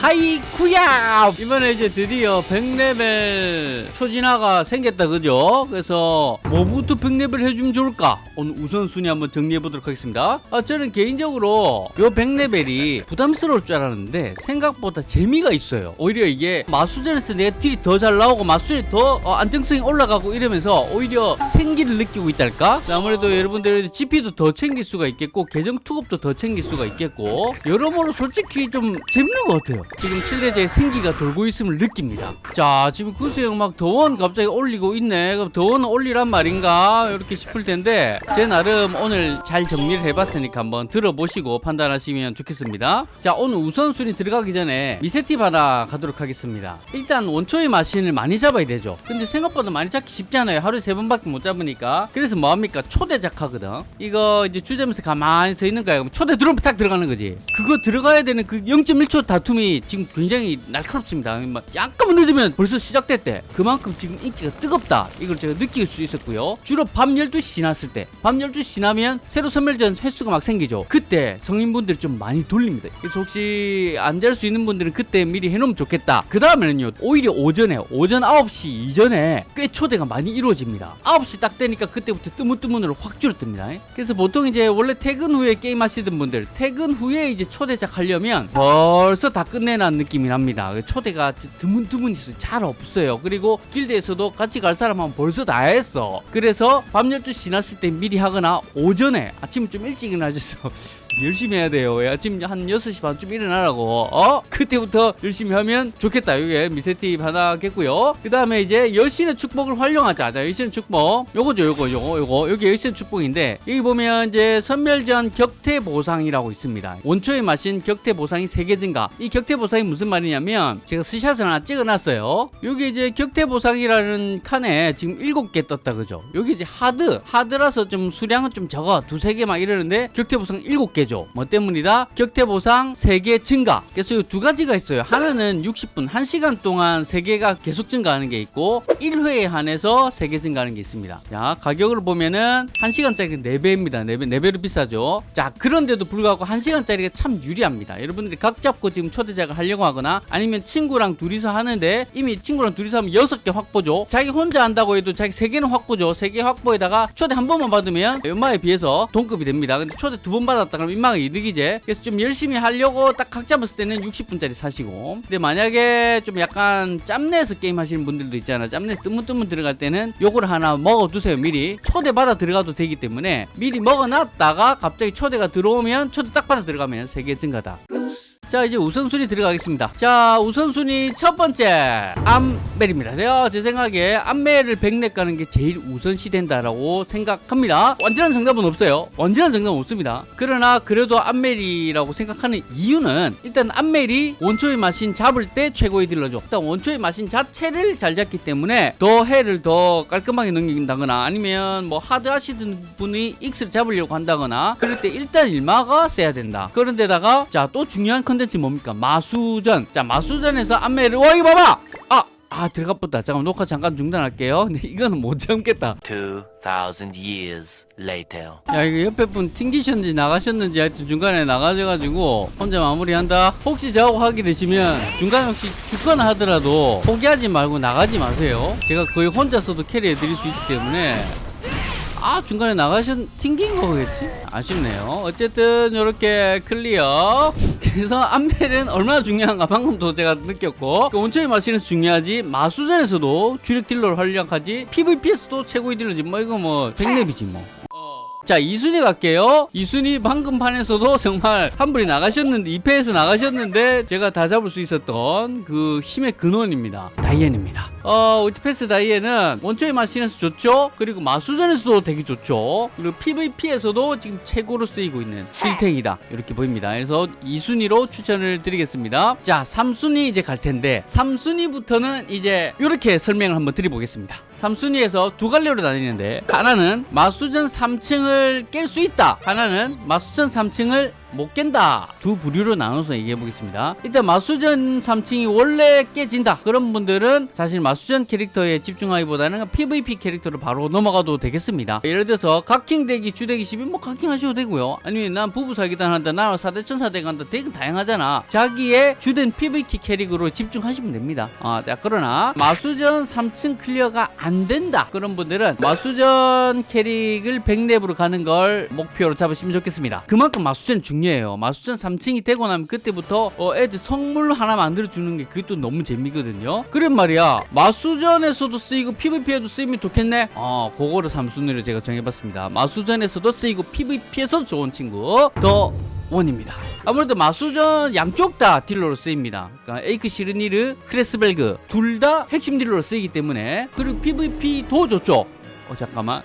하이쿠야 이번에 이제 드디어 100레벨 초진화가 생겼다 그죠? 그래서 뭐부터 100레벨 해주면 좋을까? 오늘 우선순위 한번 정리해보도록 하겠습니다 아, 저는 개인적으로 요 100레벨이 부담스러울 줄 알았는데 생각보다 재미가 있어요 오히려 이게 마수전에서 내 딜이 더 잘 나오고 마수전이 더 어, 안정성이 올라가고 이러면서 오히려 생기를 느끼고 있달까? 아무래도 여러분들 GP도 더 챙길 수가 있겠고 계정 투급도 더 챙길 수가 있겠고 여러모로 솔직히 좀 재밌는 것 같아요 지금 7대제의 생기가 돌고 있음을 느낍니다. 자 지금 구수형 막 더원 갑자기 올리고 있네. 그럼 더원 올리란 말인가? 이렇게 싶을 텐데 제 나름 오늘 잘 정리를 해봤으니까 한번 들어보시고 판단하시면 좋겠습니다. 자 오늘 우선순위 들어가기 전에 미세팁 하나 가도록 하겠습니다. 일단 원초의 마신을 많이 잡아야 되죠. 근데 생각보다 많이 잡기 쉽지 않아요. 하루에 세 번밖에 못 잡으니까. 그래서 뭐합니까? 초대작 하거든. 이거 이제 주점에서 가만히 서 있는 거야. 초대 들어오면 딱 들어가는 거지. 그거 들어가야 되는 그 0.1초 다툼이 지금 굉장히 날카롭습니다. 막 약간만 늦으면 벌써 시작됐대. 그만큼 지금 인기가 뜨겁다. 이걸 제가 느낄 수 있었고요. 주로 밤 12시 지났을 때 밤 12시 지나면 새로 선멸전 횟수가 막 생기죠. 그때 성인분들 좀 많이 돌립니다. 그래서 혹시 안 될 수 있는 분들은 그때 미리 해놓으면 좋겠다. 그 다음에는요 오히려 오전에 오전 9시 이전에 꽤 초대가 많이 이루어집니다. 9시 딱 되니까 그때부터 뜨문뜨문으로 확 줄어듭니다. 그래서 보통 이제 원래 퇴근 후에 게임 하시던 분들 퇴근 후에 이제 초대작 하려면 벌써 다 끝내 난 느낌이 납니다. 초대가 드문드문 있어요. 잘 없어요. 그리고 길드에서도 같이 갈 사람은 벌써 다 했어. 그래서 밤 12시 지났을 때 미리 하거나 오전에 아침 좀 일찍 일어나셔서 열심히 해야 돼요. 아침 한 6시 반쯤 일어나라고. 어? 그때부터 열심히 하면 좋겠다. 이게 미세팁 하나겠고요. 그 다음에 이제 여신의 축복을 활용하자. 자 여신의 축복. 요거죠 요거 요거 요거. 여기 여신의 축복인데 여기 보면 이제 선멸전 격퇴 보상이라고 있습니다. 원초에 마신 격퇴 보상이 3개 증가. 이 격퇴 보상이 무슨 말이냐면 제가 스샷을 하나 찍어놨어요. 여기 이제 격퇴 보상이라는 칸에 지금 7개 떴다 그죠? 여기 이제 하드. 하드라서 좀 수량은 좀 적어. 두세 개 막 이러는데 격퇴 보상 7개 죠뭐 때문이다? 격퇴 보상 3개 증가. 그래서 이 두 가지가 있어요. 하나는 60분 1시간 동안 3개가 계속 증가하는 게 있고 1회에 한해서 3개 증가하는 게 있습니다. 자 가격으로 보면은 1시간짜리 4배입니다. 4배, 4배로 비싸죠. 자 그런데도 불구하고 1시간짜리가 참 유리합니다. 여러분들이 각 잡고 지금 초대작을 하려고 하거나 아니면 친구랑 둘이서 하는데 이미 친구랑 둘이서 하면 6개 확보죠. 자기 혼자 한다고 해도 자기 3개는 확보죠. 3개 확보에다가 초대 한 번만 받으면 연마에 비해서 동급이 됩니다. 근데 초대 두 번 받았다 그러면 이득이지. 그래서 좀 열심히 하려고 딱 각 잡았을 때는 60분짜리 사시고. 근데 만약에 좀 약간 짬내서 게임 하시는 분들도 있잖아. 짬내서 뜨문뜨문 들어갈 때는 요걸 하나 먹어두세요 미리. 초대 받아 들어가도 되기 때문에 미리 먹어놨다가 갑자기 초대가 들어오면 초대 딱 받아 들어가면 3개 증가다 자 이제 우선순위 들어가겠습니다. 자 우선순위 첫 번째. 암멜입니다. 제가 제 생각에 암멜을 100렙 가는 게 제일 우선시 된다라고 생각합니다. 완전한 정답은 없어요. 완전한 정답은 없습니다. 그러나 그래도 암멜이라고 생각하는 이유는 일단 암멜이 원초의 마신 잡을 때 최고의 딜러죠. 일단 원초의 마신 자체를 잘 잡기 때문에 더 해를 더 깔끔하게 넘긴다거나 아니면 뭐 하드 하시던 분이 X를 잡으려고 한다거나 그럴 때 일단 일마가 세야 된다. 그런데다가 자 또 중요한 컨텐츠 컨텐츠 뭡니까? 마수전. 자, 마수전에서 안매를 와 이거 봐봐. 아, 아 들어갔다. 잠깐 녹화 잠깐 중단할게요. 근데 이거는 못 참겠다. 2000 years later. 야 이거 옆에 분 튕기셨는지 나가셨는지 하여튼 중간에 나가셔 가지고 혼자 마무리한다. 혹시 저하고 하게 되시면 중간에 혹시 죽거나 하더라도 포기하지 말고 나가지 마세요. 제가 거의 혼자서도 캐리해 드릴 수 있기 때문에 아 중간에 나가셨 튕긴 거겠지? 아쉽네요. 어쨌든 이렇게 클리어. 그래서 암멜은 얼마나 중요한가 방금도 제가 느꼈고 그 원초의 마신에서 중요하지 마수전에서도 주력 딜러를 활약하지 PVP에서도 최고의 딜러지. 뭐 이거 뭐 백렙이지 뭐 자, 2순위 갈게요. 2순위 방금 판에서도 정말 한 분이 나가셨는데, 2페에서 나가셨는데, 제가 다 잡을 수 있었던 그 힘의 근원입니다. 다이앤입니다. 어, 얼티페스 다이앤은 원초의 마신에서 좋죠? 그리고 마수전에서도 되게 좋죠? 그리고 PVP에서도 지금 최고로 쓰이고 있는 딜탱이다. 이렇게 보입니다. 그래서 2순위로 추천을 드리겠습니다. 자, 3순위 이제 갈 텐데, 3순위부터는 이제 이렇게 설명을 한번 드려보겠습니다. 3순위에서 두 갈래로 나뉘는데, 하나는 마수전 3층을 깰 수 있다. 하나는 마수전 3층을 못 깬다. 두 부류로 나눠서 얘기해 보겠습니다. 일단 마수전 3층이 원래 깨진다. 그런 분들은 사실 마수전 캐릭터에 집중하기보다는 PVP 캐릭터로 바로 넘어가도 되겠습니다. 예를 들어서 각킹 덱이 주덱이시니 뭐 각킹 하셔도 되고요. 아니면 난 부부 사기단 한다 나는 사대 천사대 간다. 덱은 다양하잖아. 자기의 주된 PVP 캐릭으로 집중하시면 됩니다. 아, 자 그러나 마수전 3층 클리어가 안 된다. 그런 분들은 마수전 캐릭을 100렙으로 가는 걸 목표로 잡으시면 좋겠습니다. 그만큼 마수전 중요해요 마수전 3층이 되고 나면 그때부터 어, 애들 성물 하나 만들어 주는 게 그것도 너무 재미거든요 그런 말이야 마수전에서도 쓰이고 PVP에도 쓰이면 좋겠네 어 그거를 3순위로 제가 정해봤습니다 마수전에서도 쓰이고 PVP에서 좋은 친구 더 원입니다. 아무래도 마수전 양쪽 다 딜러로 쓰입니다. 그러니까 에이크 시르니르, 크레스벨그 둘 다 핵심 딜러로 쓰이기 때문에 그리고 PVP도 좋죠. 어 잠깐만.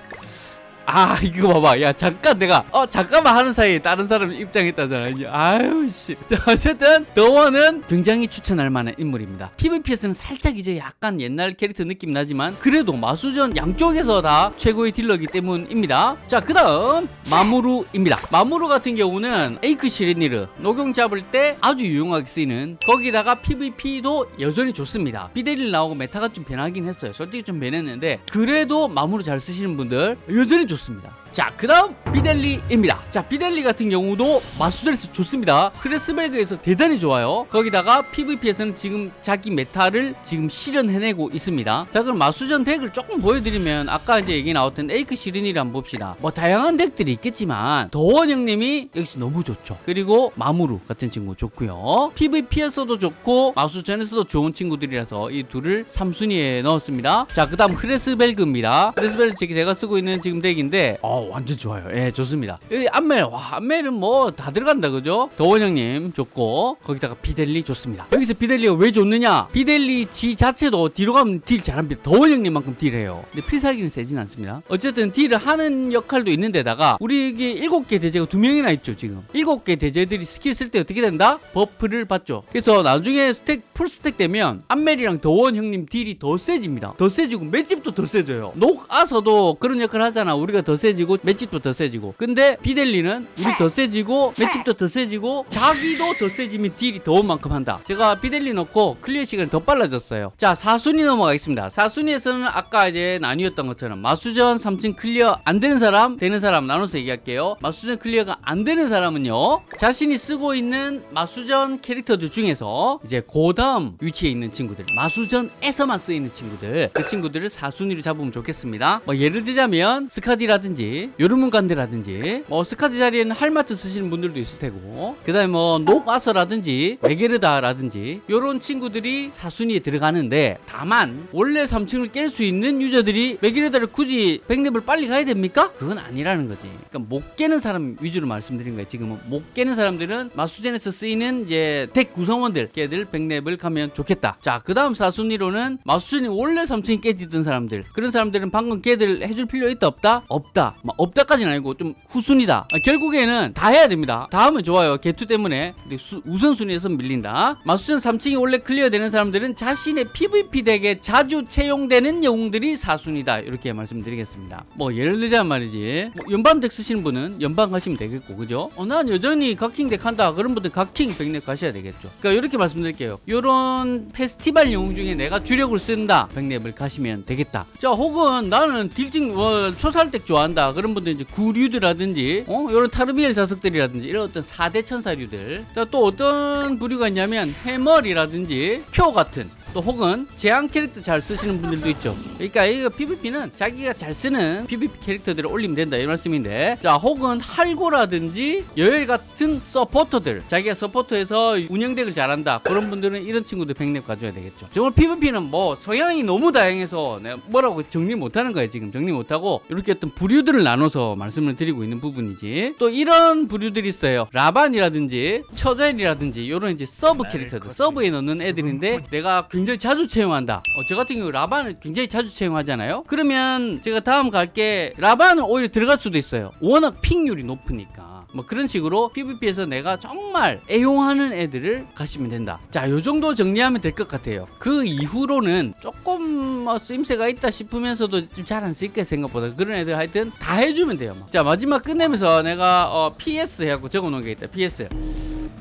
아 이거 봐봐. 야 잠깐 내가 어 잠깐만 하는 사이에 다른 사람 입장했다잖아. 아유 씨. 자, 어쨌든 더원은 굉장히 추천할 만한 인물입니다. PVP에서는 살짝 이제 약간 옛날 캐릭터 느낌 나지만 그래도 마수전 양쪽에서 다 최고의 딜러이기 때문입니다. 자 그 다음 마무루입니다. 마무루 같은 경우는 에이크 시리니르 녹용 잡을 때 아주 유용하게 쓰이는 거기다가 PVP도 여전히 좋습니다. 비델리 나오고 메타가 좀 변하긴 했어요. 솔직히 좀 변했는데 그래도 마무루 잘 쓰시는 분들 여전히 좋습니다 없습니다. 자, 그 다음 비델리입니다. 자, 비델리 같은 경우도 마수전에서 좋습니다. 크레스벨그에서 대단히 좋아요. 거기다가 PVP에서는 지금 자기 메타를 지금 실현해내고 있습니다. 자, 그럼 마수전 덱을 조금 보여드리면 아까 이제 얘기 나왔던 에이크 시린이를 한번 봅시다. 뭐 다양한 덱들이 있겠지만 더원 형님이 여기서 너무 좋죠. 그리고 마무루 같은 친구 좋고요. PVP에서도 좋고 마수전에서도 좋은 친구들이라서 이 둘을 3순위에 넣었습니다. 자, 그 다음 크레스벨그입니다. 크레스벨그 제가 쓰고 있는 지금 덱인데 어, 완전 좋아요. 예, 좋습니다. 여기 암멜, 와, 암멜은 뭐 다 들어간다, 그죠? 더원 형님 좋고, 거기다가 비델리 좋습니다. 여기서 비델리가 왜 좋느냐? 비델리 지 자체도 뒤로 가면 딜 잘합니다. 더원 형님만큼 딜해요. 근데 필살기는 세진 않습니다. 어쨌든 딜을 하는 역할도 있는데다가, 우리에게 일곱 개 대죄가 두 명이나 있죠, 지금. 일곱 개 대죄들이 스킬 쓸 때 어떻게 된다? 버프를 받죠. 그래서 나중에 스택, 풀 스택 되면, 암멜이랑 더원 형님 딜이 더 세집니다. 더 세지고, 맷집도 더 세져요. 녹아서도 그런 역할 하잖아. 우리가 더 세지고, 맷집도 더 세지고. 근데 비델리는 우리 더 세지고, 맷집도 더 세지고, 자기도 더 세지면 딜이 더원만큼 한다. 제가 비델리 넣고 클리어 시간이 더 빨라졌어요. 자, 4순위 넘어가겠습니다. 4순위에서는 아까 이제 나뉘었던 것처럼 마수전 3층 클리어 안 되는 사람, 되는 사람 나눠서 얘기할게요. 마수전 클리어가 안 되는 사람은요, 자신이 쓰고 있는 마수전 캐릭터들 중에서 이제 그 다음 위치에 있는 친구들, 마수전에서만 쓰이는 친구들, 그 친구들을 4순위로 잡으면 좋겠습니다. 뭐 예를 들자면 스카디라든지 요르문간드라든지 뭐 스카디 자리에는 할마트 쓰시는 분들도 있을 테고 그 다음에 뭐 녹아서라든지 메게르다라든지 요런 친구들이 4순위에 들어가는데 다만 원래 3층을 깰 수 있는 유저들이 메게르다를 굳이 100렙을 빨리 가야 됩니까? 그건 아니라는 거지. 그러니까 못 깨는 사람 위주로 말씀드린 거예요. 지금은 못 깨는 사람들은 마수전에서 쓰이는 이제 덱 구성원들 걔들 100렙을 가면 좋겠다. 자, 그 다음 4순위로는 마수전이 원래 3층이 깨지던 사람들 그런 사람들은 방금 걔들 해줄 필요 있다 없다? 없다. 막 없다까지는 아니고 좀 후순위다. 아, 결국에는 다 해야 됩니다. 다 하면 좋아요. 개투 때문에 근데 수- 우선순위에서 밀린다. 마수전 3층이 원래 클리어되는 사람들은 자신의 PVP 덱에 자주 채용되는 영웅들이 4순위다. 이렇게 말씀드리겠습니다. 뭐 예를 들자면 말이지. 뭐 연방 덱 쓰시는 분은 연방 가시면 되겠고 그죠? 어, 난 여전히 각킹 덱 한다. 그런 분들 각킹 100렙 가셔야 되겠죠. 그러니까 이렇게 말씀드릴게요. 요런 페스티벌 영웅 중에 내가 주력을 쓴다. 100렙을 가시면 되겠다. 자, 혹은 나는 딜찍 어, 초살덱 좋아한다. 그런 분들 이제 구류드라든지 어, 요런 타르비엘 자석들이라든지 이런 어떤 4대 천사류들. 자, 또 어떤 부류가 있냐면 해멀이라든지 표 같은 또 혹은 제한 캐릭터 잘 쓰시는 분들도 있죠. 그러니까 이거 PVP는 자기가 잘 쓰는 PVP 캐릭터들을 올리면 된다. 이 말씀인데. 자 혹은 할고라든지 여열 같은 서포터들. 자기가 서포터에서 운영덱을 잘한다. 그런 분들은 이런 친구들 100렙 가셔야 되겠죠. 정말 PVP는 뭐 성향이 너무 다양해서 내가 뭐라고 정리 못하는 거예요 지금. 정리 못하고 이렇게 어떤 부류들을 나눠서 말씀을 드리고 있는 부분이지. 또 이런 부류들이 있어요. 라반이라든지 처젤이라든지 이런 이제 서브 캐릭터들. 서브에 넣는 애들인데 내가 굉장히 굉장히 자주 채용한다. 어, 저 같은 경우 라반을 굉장히 자주 채용하잖아요. 그러면 제가 다음 갈게 라반은 오히려 들어갈 수도 있어요. 워낙 픽률이 높으니까. 뭐 그런 식으로 PVP에서 내가 정말 애용하는 애들을 가시면 된다. 자, 요 정도 정리하면 될 것 같아요. 그 이후로는 조금 뭐 쓰임새가 있다 싶으면서도 좀 잘 안 쓸게 생각보다 그런 애들 하여튼 다 해주면 돼요. 뭐. 자, 마지막 끝내면서 내가 어, PS 해갖고 적어놓은 게 있다. PS.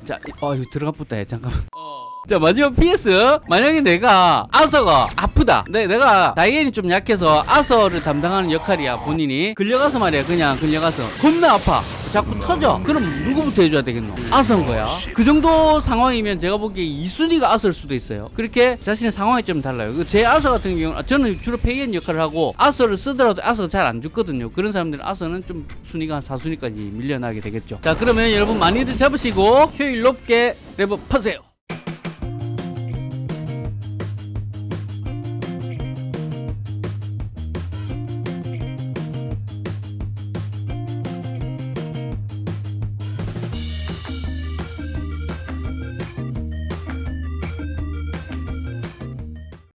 자, 이- 어, 이거 들어가 해. 잠깐만. 자 마지막 PS 만약에 내가 아서가 아프다. 내, 내가 다이앤이 좀 약해서 아서를 담당하는 역할이야 본인이. 끌려가서 말이야 그냥 끌려가서. 겁나 아파. 자꾸 터져. 그럼 누구부터 해줘야 되겠노? 아서인 거야. 그 정도 상황이면 제가 보기에 이순위가 아서일 수도 있어요. 그렇게 자신의 상황이 좀 달라요. 그제 아서 같은 경우는 아, 저는 주로 페이엔 역할을 하고 아서를 쓰더라도 아서가 잘 안 죽거든요. 그런 사람들은 아서는 좀 순위가 한 4순위까지 밀려나게 되겠죠. 자 그러면 여러분 많이들 잡으시고 효율 높게 레벨업하세요